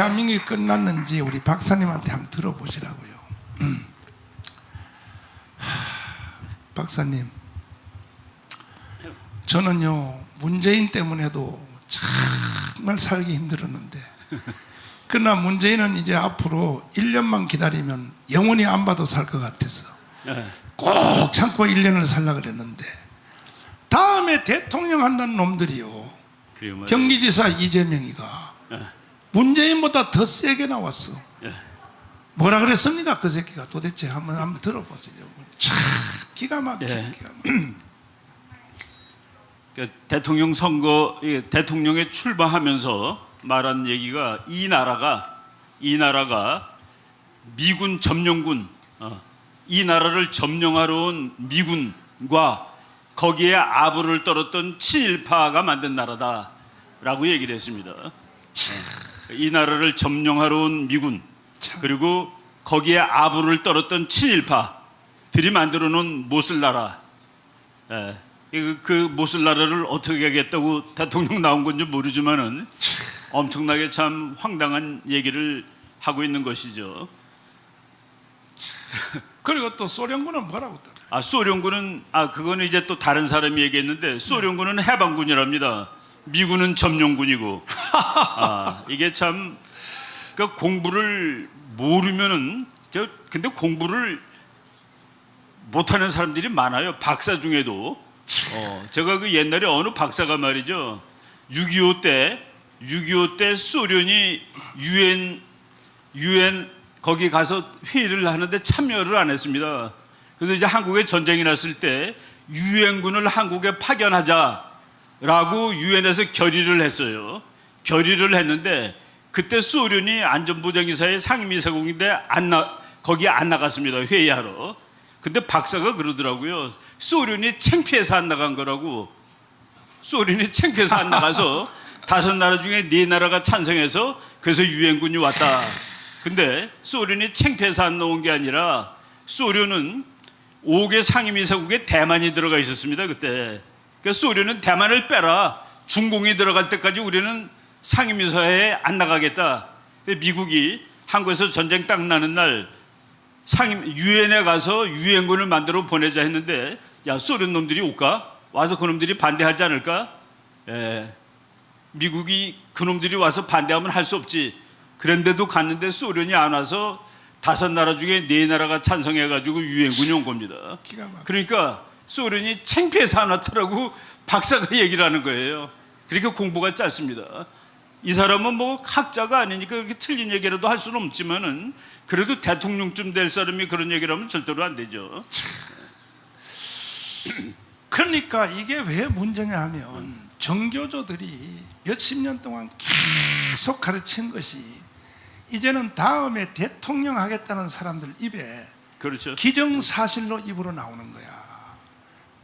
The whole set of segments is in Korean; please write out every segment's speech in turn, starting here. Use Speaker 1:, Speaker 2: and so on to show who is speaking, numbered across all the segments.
Speaker 1: 대한민국이 끝났는지 우리 박사님한테 한번 들어보시라고요. 음. 하, 박사님, 저는요 문재인 때문에도 정말 살기 힘들었는데 그러나 문재인은 이제 앞으로 1년만 기다리면 영원히 안 봐도 살 것 같아서
Speaker 2: 네.
Speaker 1: 꼭 참고 1년을 살라 그랬는데 다음에 대통령 한다는 놈들이요. 경기지사 이재명이가
Speaker 2: 네.
Speaker 1: 문재인보다 더 세게 나왔어
Speaker 2: 네.
Speaker 1: 뭐라 그랬습니까 그 새끼가 도대체 한번 한번 들어보세요 참 기가 막히게
Speaker 2: 예.
Speaker 1: 기가.
Speaker 2: 그 대통령 선거 이 대통령에 출마하면서 말한 얘기가 이 나라가 이 나라가 미군 점령군 어, 이 나라를 점령하러 온 미군과 거기에 아부를 떨었던 친일파가 만든 나라다라고 얘기를 했습니다. 어, 이 나라를 점령하러 온 미군 그리고 거기에 아부를 떨었던 친일파들이 만들어 놓은 못을 나라 예, 그, 그 못을 나라를 어떻게 하겠다고 대통령 나온 건지 모르지만 은 엄청나게 참 황당한 얘기를 하고 있는 것이죠.
Speaker 1: 그리고 또 소련군은 뭐라고
Speaker 2: 또아 소련군은 아 그거는 이제 또 다른 사람이 얘기했는데 소련군은 해방군이랍니다. 미군은 점령군이고 아 이게 참그 공부를 모르면은 저 근데 공부를 못하는 사람들이 많아요. 박사 중에도 어, 제가 그 옛날에 어느 박사가 말이죠. 6.25 때, 6.25 때 소련이 유엔, 유엔 거기 가서 회의를 하는데 참여를 안 했습니다. 그래서 이제 한국에 전쟁이 났을 때 유엔군을 한국에 파견하자 라고 유엔에서 결의를 했어요. 결의를 했는데 그때 소련이 안전보장이사의 상임이사국인데 안 나, 거기 안 나갔습니다. 회의하러. 근데 박사가 그러더라고요. 소련이 창피해서 안 나간 거라고. 소련이 창피해서 안 나가서 다섯 나라 중에 네 나라가 찬성해서 그래서 유엔군이 왔다. 근데 소련이 창피해서 안 나온 게 아니라 소련은 5개 상임이사국에 대만이 들어가 있었습니다. 그때. 그러니까 소련은 대만을 빼라. 중공이 들어갈 때까지 우리는 상임이사회에 안 나가겠다. 미국이 한국에서 전쟁 딱 나는 날 상임 유엔에 가서 유엔군을 만들어 보내자 했는데 야 소련 놈들이 올까? 와서 그놈들이 반대하지 않을까? 예. 미국이 그놈들이 와서 반대하면 할 수 없지. 그런데도 갔는데 소련이 안 와서 다섯 나라 중에 네 나라가 찬성해가지고 유엔군이 온 겁니다. 그러니까 소련이 창피해서 안 왔더라고 박사가 얘기를 하는 거예요. 그러니까 공부가 짧습니다. 이 사람은 뭐 학자가 아니니까 그렇게 틀린 얘기라도 할 수는 없지만 은 그래도 대통령쯤 될 사람이 그런 얘기를 하면 절대로 안 되죠.
Speaker 1: 그러니까 이게 왜 문제냐 하면 정교조들이 몇십 년 동안 계속 가르친 것이 이제는 다음에 대통령 하겠다는 사람들 입에
Speaker 2: 그렇죠.
Speaker 1: 기정사실로 입으로 나오는 거야.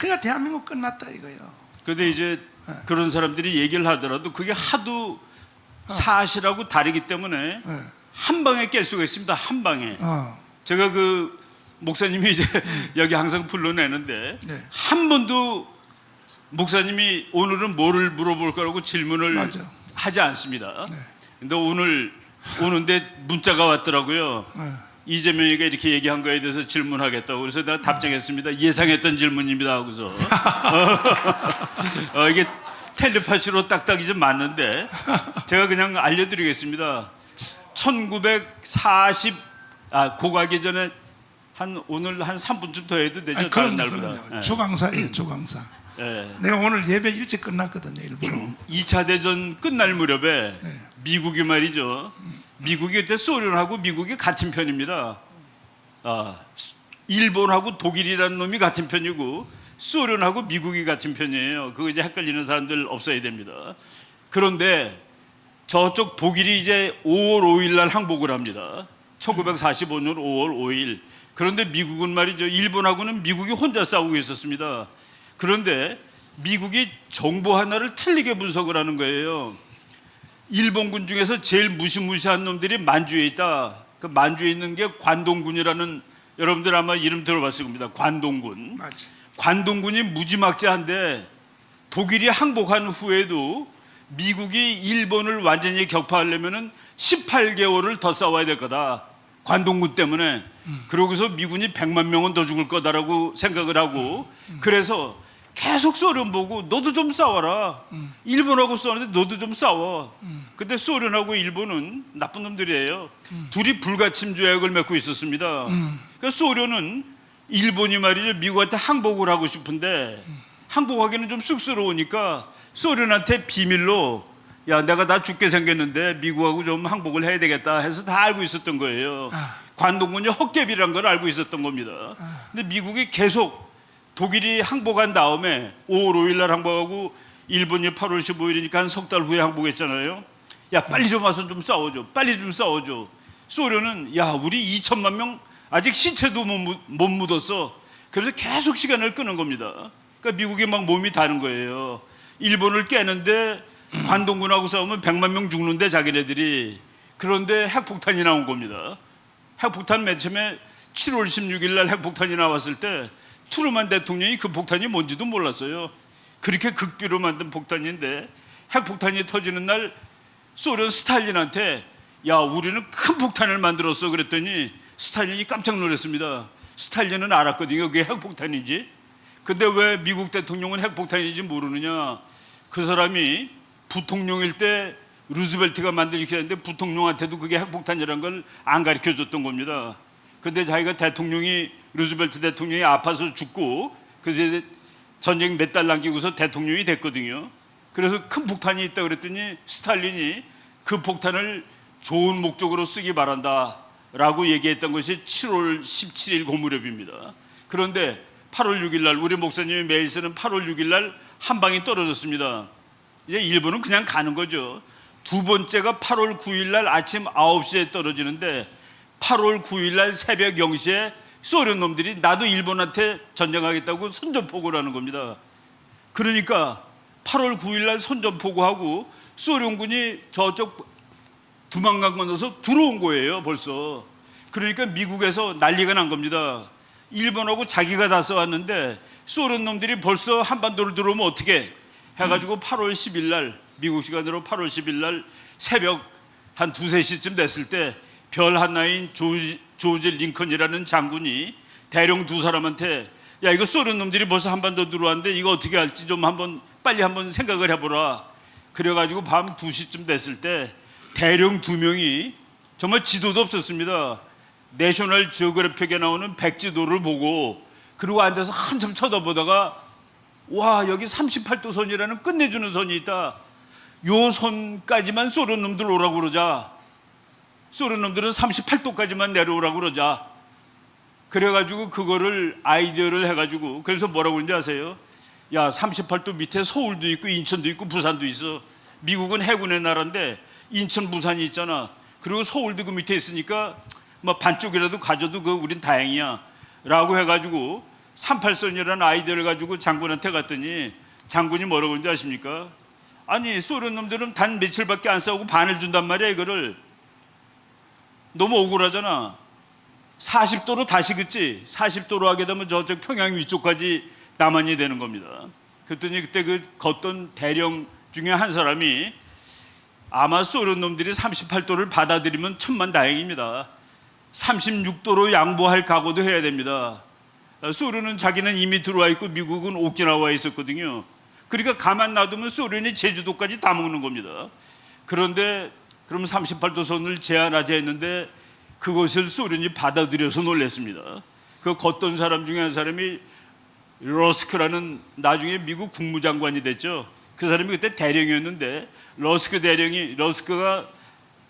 Speaker 1: 그러니까 대한민국 끝났다 이거예요.
Speaker 2: 근데 이제 그런 사람들이 얘기를 하더라도 그게 하도 사실하고 다르기 때문에
Speaker 1: 예.
Speaker 2: 한 방에 깰 수가 있습니다. 한 방에.
Speaker 1: 어,
Speaker 2: 제가 그 목사님이 이제 여기 항상 불러내는데
Speaker 1: 네.
Speaker 2: 한 번도 목사님이 오늘은 뭐를 물어볼 거라고 질문을
Speaker 1: 맞아.
Speaker 2: 하지 않습니다.
Speaker 1: 네.
Speaker 2: 근데 오늘 오는데 문자가 왔더라고요.
Speaker 1: 예.
Speaker 2: 이재명이가 이렇게 얘기한 거에 대해서 질문하겠다고 그래서 내가 답장했습니다. 예상했던 질문입니다 하고서 어, 이게 텔레파시로 딱딱이 좀 맞는데 제가 그냥 알려드리겠습니다. 1940 아, 고가기 전에 한 오늘 한 3분쯤 더 해도 되죠
Speaker 1: 아니, 그럼요,
Speaker 2: 날보다.
Speaker 1: 그럼요. 주강사예요, 주강사.
Speaker 2: 예.
Speaker 1: 내가 오늘 예배 일찍 끝났거든요, 일부러.
Speaker 2: 2차 대전 끝날 무렵에
Speaker 1: 네.
Speaker 2: 미국이 말이죠. 미국이 그때 소련하고 미국이 같은 편입니다. 아, 수- 일본하고 독일이라는 놈이 같은 편이고 소련하고 미국이 같은 편이에요. 그거 이제 헷갈리는 사람들 없어야 됩니다. 그런데 저쪽 독일이 이제 5월 5일 날 항복을 합니다. 1945년 5월 5일. 그런데 미국은 말이죠. 일본하고는 미국이 혼자 싸우고 있었습니다. 그런데 미국이 정보 하나를 틀리게 분석을 하는 거예요. 일본군 중에서 제일 무시무시한 놈들이 만주에 있다. 그 만주에 있는 게 관동군이라는 여러분들 아마 이름 들어봤을 겁니다. 관동군.
Speaker 1: 맞지.
Speaker 2: 관동군이 무지막지한데 독일이 항복한 후에도 미국이 일본을 완전히 격파하려면은 18개월을 더 싸워야 될 거다. 관동군 때문에. 그러고서 미군이 100만 명은 더 죽을 거다라고 생각을 하고 그래서 계속 소련 보고 너도 좀 싸워라. 일본하고 싸우는데 너도 좀 싸워. 근데 소련하고 일본은 나쁜 놈들이에요. 둘이 불가침 조약을 맺고 있었습니다. 그러니까 소련은 일본이 말이죠 미국한테 항복을 하고 싶은데 항복하기는 좀 쑥스러우니까 소련한테 비밀로 야 내가 다 죽게 생겼는데 미국하고 좀 항복을 해야 되겠다 해서 다 알고 있었던 거예요.
Speaker 1: 아.
Speaker 2: 관동군이 헛개비란 걸 알고 있었던 겁니다. 근데 미국이 계속 독일이 항복한 다음에 5월 5일 날 항복하고 일본이 8월 15일이니까 한 석 달 후에 항복했잖아요. 야 빨리 좀 와서 좀 싸워줘. 빨리 좀 싸워줘. 소련은 야 우리 2천만 명 아직 시체도 못, 묻- 못 묻었어. 그래서 계속 시간을 끄는 겁니다. 그러니까 미국이 막 몸이 다른 거예요. 일본을 깨는데 관동군하고 싸우면 100만 명 죽는데 자기네들이 그런데 핵폭탄이 나온 겁니다. 핵폭탄 맨 처음에 7월 16일 날 핵폭탄이 나왔을 때 트루만 대통령이 그 폭탄이 뭔지도 몰랐어요. 그렇게 극비로 만든 폭탄인데 핵폭탄이 터지는 날 소련 스탈린한테 야 우리는 큰 폭탄을 만들었어 그랬더니 스탈린이 깜짝 놀랐습니다. 스탈린은 알았거든요. 그게 핵폭탄인지. 근데 왜 미국 대통령은 핵폭탄인지 모르느냐? 그 사람이 부통령일 때 루즈벨트가 만들기 했는데 부통령한테도 그게 핵폭탄이라는 걸 안 가르쳐 줬던 겁니다. 근데 자기가 대통령이 루즈벨트 대통령이 아파서 죽고 그래서 전쟁 몇 달 남기고서 대통령이 됐거든요. 그래서 큰 폭탄이 있다 그랬더니 스탈린이 그 폭탄을 좋은 목적으로 쓰기 바란다 라고 얘기했던 것이 7월 17일 고무렵입니다. 그런데 8월 6일 날 우리 목사님이 매일 쓰는 8월 6일 날 한 방이 떨어졌습니다. 이제 일본은 그냥 가는 거죠. 두 번째가 8월 9일 날 아침 9시에 떨어지는데 8월 9일 날 새벽 0시에 소련 놈들이 나도 일본한테 전쟁하겠다고 선전포고를 하는 겁니다. 그러니까 8월 9일 날 선전포고하고 소련군이 저쪽 두만강 건너서 들어온 거예요, 벌써. 그러니까 미국에서 난리가 난 겁니다. 일본하고 자기가 다 써왔는데 소련 놈들이 벌써 한반도를 들어오면 어떻게 해가지고 8월 10일 날 미국 시간으로 8월 10일 날 새벽 한 두세 시쯤 됐을 때 별 하나인 조지, 조지 링컨이라는 장군이 대령 두 사람한테 야 이거 소련 놈들이 벌써 한반도 들어왔는데 이거 어떻게 할지 좀 한번 빨리 한번 생각을 해보라. 그래가지고 밤 2시쯤 됐을 때 대령 두 명이 정말 지도도 없었습니다. 내셔널 지오그래픽에 나오는 백지도를 보고 그리고 앉아서 한참 쳐다보다가 와 여기 38도 선이라는 끝내주는 선이 있다. 요 선까지만 소련 놈들 오라고 그러자 소련 놈들은 38도까지만 내려오라고 그러자. 그래가지고 그거를 아이디어를 해가지고 그래서 뭐라고 그러는지 아세요? 야 38도 밑에 서울도 있고 인천도 있고 부산도 있어. 미국은 해군의 나라인데 인천 부산이 있잖아. 그리고 서울도 그 밑에 있으니까 뭐 반쪽이라도 가져도 그 우린 다행이야. 라고 해가지고 38선이라는 아이디어를 가지고 장군한테 갔더니 장군이 뭐라고 그러는지 아십니까? 아니 소련 놈들은 단 며칠밖에 안 싸우고 반을 준단 말이야 이거를 너무 억울하잖아. 40도로 다시 긋지. 40도로 하게 되면 저쪽 평양 위쪽까지 남한이 되는 겁니다. 그랬더니 그때 그 걷던 대령 중에 한 사람이 아마 소련 놈들이 38도를 받아들이면 천만 다행입니다. 36도로 양보할 각오도 해야 됩니다. 소련은 자기는 이미 들어와 있고 미국은 오키나와에 있었거든요. 그러니까 가만 놔두면 소련이 제주도까지 다 먹는 겁니다. 그런데 그럼 38도 선을 제한하자 했는데 그것을 소련이 받아들여서 놀랐습니다. 그 걷던 사람 중에 한 사람이 러스크라는 나중에 미국 국무장관이 됐죠. 그 사람이 그때 대령이었는데 러스크 대령이 러스크가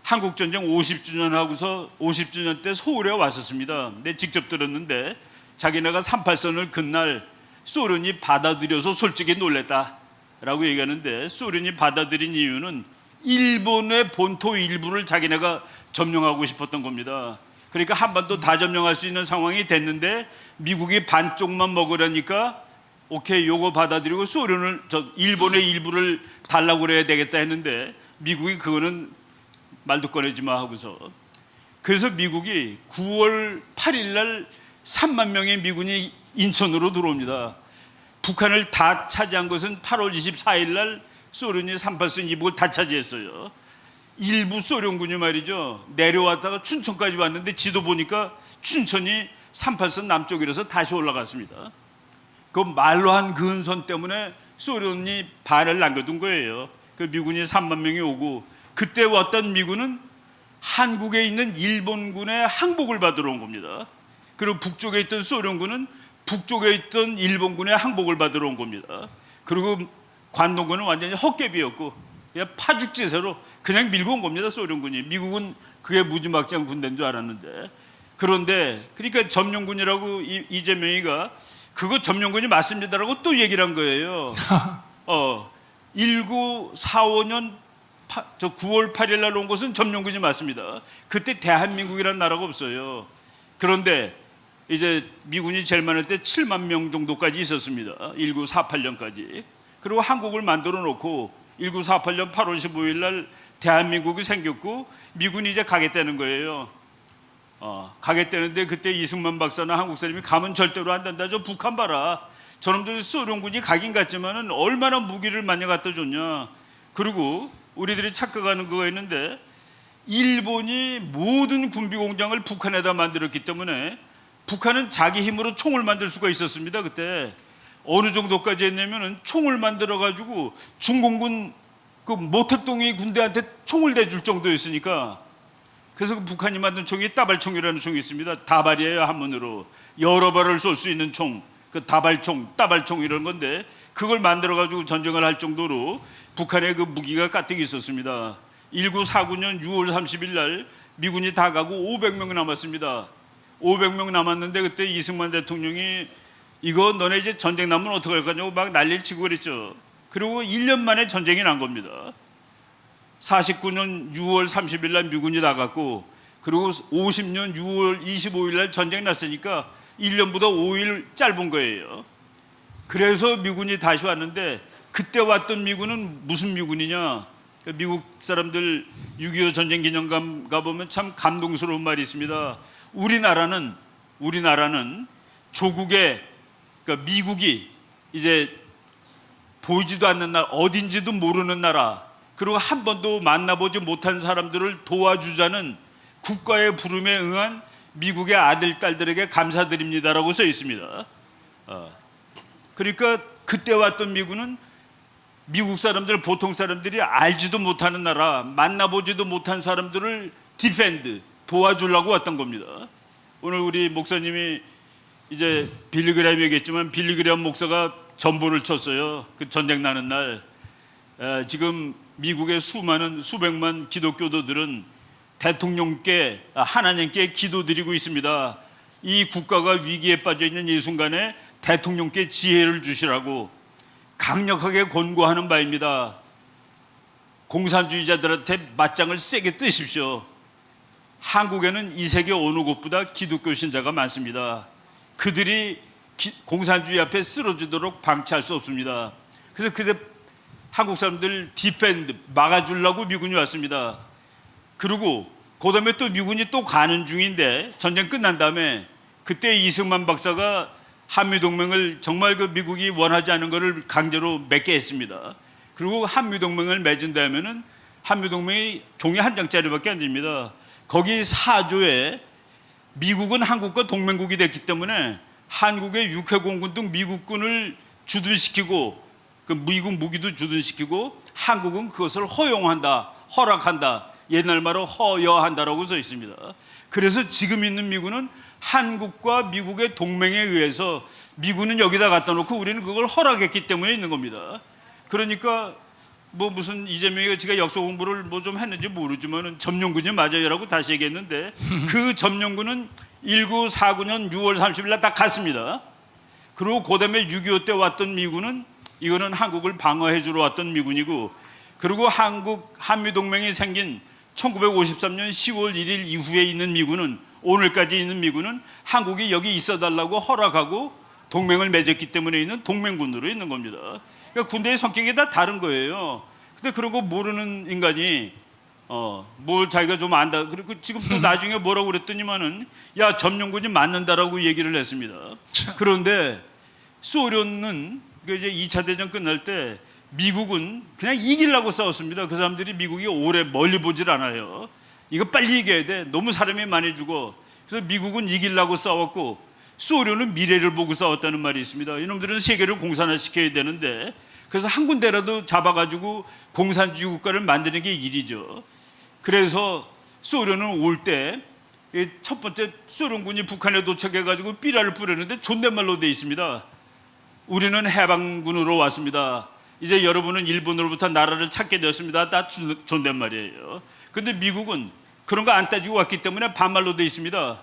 Speaker 2: 한국 전쟁 50주년 하고서 50주년 때 서울에 왔었습니다. 내 직접 들었는데 자기네가 38선을 그날 소련이 받아들여서 솔직히 놀랬다라고 얘기하는데 소련이 받아들인 이유는 일본의 본토 일부를 자기네가 점령하고 싶었던 겁니다. 그러니까 한반도 다 점령할 수 있는 상황이 됐는데 미국이 반쪽만 먹으려니까 오케이 요거 받아들이고 소련을 저 일본의 일부를 달라고 그래야 되겠다 했는데 미국이 그거는 말도 꺼내지 마 하고서 그래서 미국이 9월 8일 날 3만 명의 미군이 인천으로 들어옵니다. 북한을 다 차지한 것은 8월 24일 날 소련이 38선 이북을 다 차지했어요. 일부 소련군이 말이죠 내려왔다가 춘천까지 왔는데 지도 보니까 춘천이 38선 남쪽이라서 다시 올라갔습니다. 그 말로 한 근선 때문에 소련이 반을 남겨둔 거예요. 그 미군이 3만 명이 오고 그때 왔던 미군은 한국에 있는 일본군의 항복을 받으러 온 겁니다. 그리고 북쪽에 있던 소련군은 북쪽에 있던 일본군의 항복을 받으러 온 겁니다. 그리고 관동군은 완전히 헛개비였고 그냥 파죽지세로 그냥 밀고 온 겁니다. 소련군이 미국은 그게 무지막지한 군대인 줄 알았는데 그런데 그러니까 점령군이라고 이- 이재명이가 그거 점령군이 맞습니다라고 또 얘기를 한 거예요. 어, 1945년 파- 저 9월 8일 날온 것은 점령군이 맞습니다. 그때 대한민국이라는 나라가 없어요. 그런데 이제 미군이 제일 많을 때 7만 명 정도까지 있었습니다. 1948년까지. 그리고 한국을 만들어 놓고 1948년 8월 15일 날 대한민국이 생겼고 미군이 이제 가겠다는 거예요. 어, 가겠다는데 그때 이승만 박사나 한국 사람이 가면 절대로 안 된다. 저 북한 봐라. 저놈들 소련군이 가긴 갔지만은 얼마나 무기를 많이 갖다 줬냐. 그리고 우리들이 착각하는 거가 있는데 일본이 모든 군비 공장을 북한에다 만들었기 때문에 북한은 자기 힘으로 총을 만들 수가 있었습니다. 그때 어느 정도까지 했냐면은 총을 만들어 가지고 중공군 그 모택동이 군대한테 총을 대줄 정도였으니까 그래서 그 북한이 만든 총이 따발총이라는 총이 있습니다. 다발이에요 한문으로 여러 발을 쏠 수 있는 총, 그 다발총, 따발총 이런 건데 그걸 만들어 가지고 전쟁을 할 정도로 북한의 그 무기가 가득 있었습니다. 1949년 6월 30일 날 미군이 다 가고 500명 남았습니다. 500명 남았는데 그때 이승만 대통령이 이거 너네 이제 전쟁 나면 어떡할 거냐고 막 난리를 치고 그랬죠. 그리고 1년 만에 전쟁이 난 겁니다. 49년 6월 30일 날 미군이 나갔고 그리고 50년 6월 25일 날 전쟁 났으니까 1년보다 5일 짧은 거예요. 그래서 미군이 다시 왔는데 그때 왔던 미군은 무슨 미군이냐? 그 미국 사람들 6.25 전쟁 기념관 가보면 참 감동스러운 말이 있습니다. 우리나라는 우리나라는 조국의 그러니까 미국이 이제 보이지도 않는 나라, 어딘지도 모르는 나라, 그리고 한 번도 만나보지 못한 사람들을 도와주자는 국가의 부름에 응한 미국의 아들, 딸들에게 감사드립니다라고 써 있습니다. 어, 그러니까 그때 왔던 미군은 미국 사람들, 보통 사람들이 알지도 못하는 나라, 만나보지도 못한 사람들을 defend, 도와주려고 왔던 겁니다. 오늘 우리 목사님이 이제 빌리그램 얘기했지만 빌리그램 목사가 전보를 쳤어요. 그 전쟁 나는 날. 에, 지금 미국의 수많은 수백만 기독교도들은 대통령께 아, 하나님께 기도드리고 있습니다. 이 국가가 위기에 빠져 있는 이 순간에 대통령께 지혜를 주시라고 강력하게 권고하는 바입니다. 공산주의자들한테 맞짱을 세게 뜨십시오. 한국에는 이 세계 어느 곳보다 기독교 신자가 많습니다. 그들이 기- 공산주의 앞에 쓰러지도록 방치할 수 없습니다. 그래서 그때 한국 사람들 defend 막아주려고 미군이 왔습니다. 그리고 그 다음에 또 미군이 또 가는 중인데 전쟁 끝난 다음에 그때 이승만 박사가 한미 동맹을 정말 그 미국이 원하지 않은 것을 강제로 맺게 했습니다. 그리고 한미 동맹을 맺은다면은 한미 동맹이 종이 한 장짜리밖에 안 됩니다. 거기 4조에 미국은 한국과 동맹국이 됐기 때문에 한국의 육해공군 등 미국군을 주둔시키고 그 미국 무기도 주둔시키고 한국은 그것을 허용한다, 허락한다. 옛날 말로 허여한다라고 써 있습니다. 그래서 지금 있는 미군은 한국과 미국의 동맹에 의해서 미군은 여기다 갖다 놓고 우리는 그걸 허락했기 때문에 있는 겁니다. 그러니까 뭐 무슨 이재명이가 지가 역사 공부를 뭐 좀 했는지 모르지만은 점령군이 맞아요라고 다시 얘기했는데 그 점령군은 1949년 6월 30일 날 딱 갔습니다. 그리고 그다음에 6.25 때 왔던 미군은 이거는 한국을 방어해 주러 왔던 미군이고 그리고 한국 한미 동맹이 생긴 1953년 10월 1일 이후에 있는 미군은 오늘까지 있는 미군은 한국이 여기 있어 달라고 허락하고 동맹을 맺었기 때문에 있는 동맹군으로 있는 겁니다. 그러니까 군대의 성격이 다 다른 거예요. 근데 그런 거 모르는 인간이 어, 뭘 자기가 좀 안다. 그리고 지금 또 나중에 뭐라고 그랬더니만은 야, 점령군이 맞는다라고 얘기를 했습니다.
Speaker 1: 참.
Speaker 2: 그런데 소련은 그 이제 2차 대전 끝날 때 미국은 그냥 이기려고 싸웠습니다. 그 사람들이 미국이 오래 멀리 보질 않아요. 이거 빨리 이겨야 돼. 너무 사람이 많이 죽어. 그래서 미국은 이기려고 싸웠고 소련은 미래를 보고 싸웠다는 말이 있습니다. 이놈들은 세계를 공산화시켜야 되는데 그래서 한 군데라도 잡아가지고 공산주의 국가를 만드는 게 일이죠. 그래서 소련은 올 때 첫 번째 소련군이 북한에 도착해가지고 삐라를 뿌렸는데 존댓말로 돼 있습니다. 우리는 해방군으로 왔습니다. 이제 여러분은 일본으로부터 나라를 찾게 되었습니다. 다 존- 존댓말이에요. 근데 미국은 그런 거 안 따지고 왔기 때문에 반말로 돼 있습니다.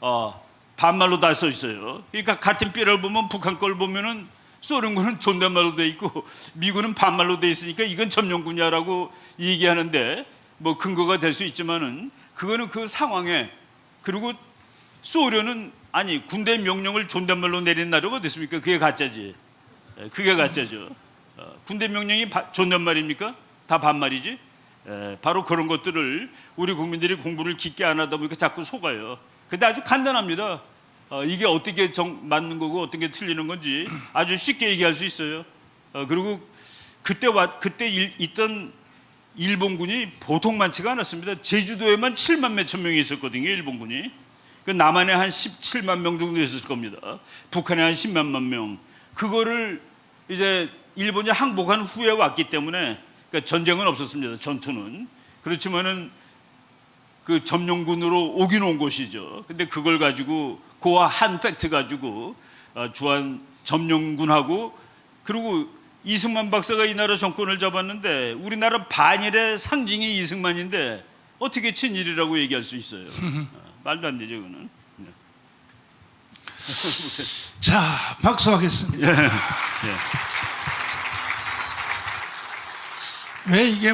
Speaker 2: 어, 반말로 다 써 있어요. 그러니까 같은 삐라를 보면 북한 걸 보면은 소련군은 존댓말로 돼 있고 미군은 반말로 돼 있으니까 이건 점령군이야라고 얘기하는데 뭐 근거가 될 수 있지만은 그거는 그 상황에 그리고 소련은 아니 군대 명령을 존댓말로 내린 나라가 어디 있습니까? 그게 가짜지. 예, 그게 가짜죠. 어, 군대 명령이 바- 존댓말입니까? 다 반말이지. 예, 바로 그런 것들을 우리 국민들이 공부를 깊게 안 하다 보니까 자꾸 속아요. 근데 아주 간단합니다. 어, 이게 어떻게 정, 맞는 거고 어떻게 틀리는 건지 아주 쉽게 얘기할 수 있어요. 어, 그리고 그때 와, 그때 일, 있던 일본군이 보통 많지가 않았습니다. 제주도에만 7만 몇천 명이 있었거든요. 일본군이. 그 남한에 한 17만 명 정도 있었을 겁니다. 북한에 한 10만만 명. 그거를 이제 일본이 항복한 후에 왔기 때문에 그러니까 전쟁은 없었습니다. 전투는. 그렇지만은 그 점령군으로 오긴 온 것이죠. 근데 그걸 가지고 그와 한 팩트 가지고 어, 주한 점령군하고 그리고 이승만 박사가 이 나라 정권을 잡았는데 우리나라 반일의 상징이 이승만인데 어떻게 친일이라고 얘기할 수 있어요? 어, 말도 안 되죠, 그거는. 네.
Speaker 1: 자, 박수하겠습니다.
Speaker 2: 예.
Speaker 1: 왜 이게